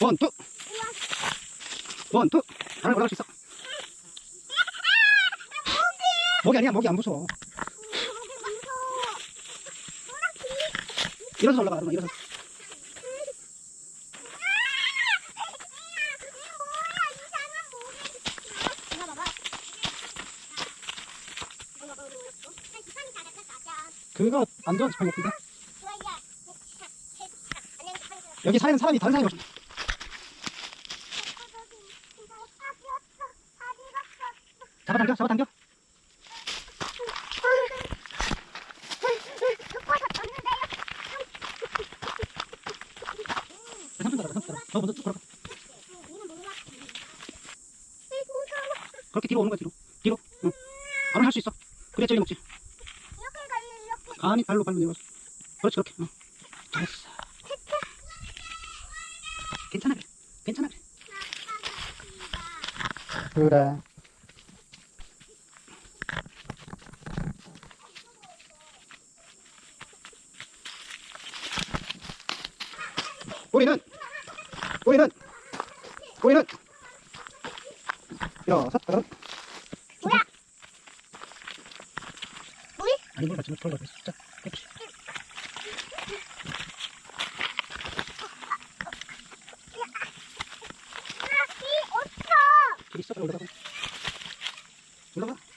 원, 투. 원, 투. 나를 올라갈 수 있어. 목이 아니야, 목이 안 무서워. 일어서서 올라가, 그러면 일어서. 그거 안 좋은 지팡이 같은데? 여기 사는 사람이 다른 사람이 없어. 잡아당겨, 잡아당겨. 너 먼저 쭉 걸어가. 그렇게 뒤로 오는 거야, 뒤로. 뒤로. 응. 바로 할수 있어. 그래, 저기 먹지. 아니, 발로, 발로 내려가서. 그렇지, 그렇게. 응. 잘했어. 괜찮아, 그래. 괜찮아, 그래. 그래. 우리는 우리는 우리는 일어서 따라 뭐야? 물? 아니 물 같이 물 같이 자 깨끗이 길 있어 올라가 올라가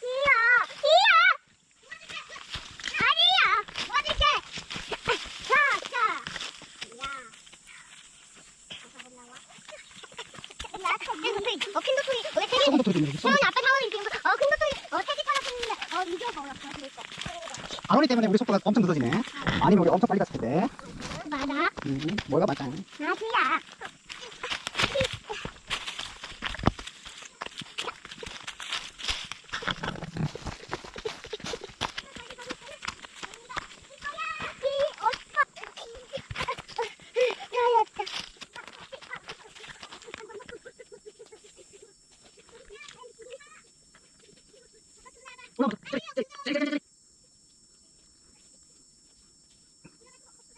어, 큰 도토리, 아빠 어, 큰 어, 어, 이거 그러니까. 안오니 때문에 우리 속도가 엄청 늦어지네. 아니면 우리 엄청 빨리 갔을 텐데. 맞아? 음, 뭐가 맞다 아